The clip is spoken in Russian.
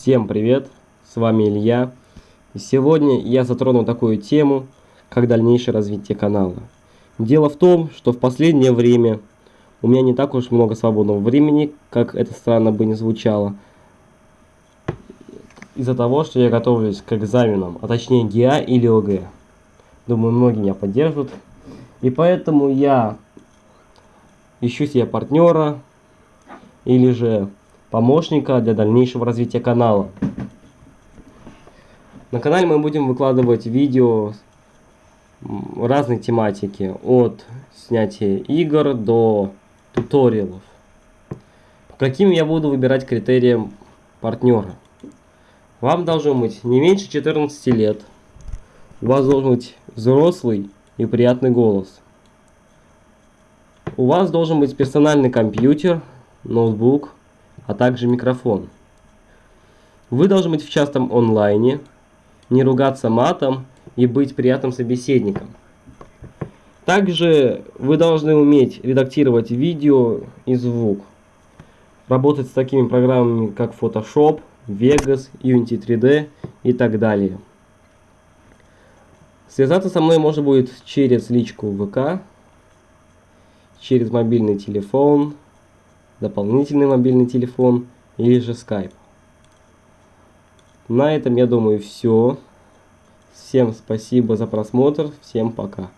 Всем привет, с вами Илья. И сегодня я затрону такую тему, как дальнейшее развитие канала. Дело в том, что в последнее время у меня не так уж много свободного времени, как это странно бы не звучало. Из-за того, что я готовлюсь к экзаменам, а точнее ГИА или ОГЭ. Думаю, многие меня поддержат. И поэтому я ищу себе партнера или же помощника для дальнейшего развития канала. На канале мы будем выкладывать видео разной тематики, от снятия игр до туториалов. Каким я буду выбирать критериям партнера? Вам должно быть не меньше 14 лет. У вас должен быть взрослый и приятный голос. У вас должен быть персональный компьютер, ноутбук, а также микрофон. Вы должны быть в частом онлайне, не ругаться матом и быть приятным собеседником. Также вы должны уметь редактировать видео и звук. Работать с такими программами, как Photoshop, Vegas, Unity 3D и так далее. Связаться со мной можно будет через личку ВК, через мобильный телефон, дополнительный мобильный телефон или же Skype. На этом, я думаю, все. Всем спасибо за просмотр. Всем пока.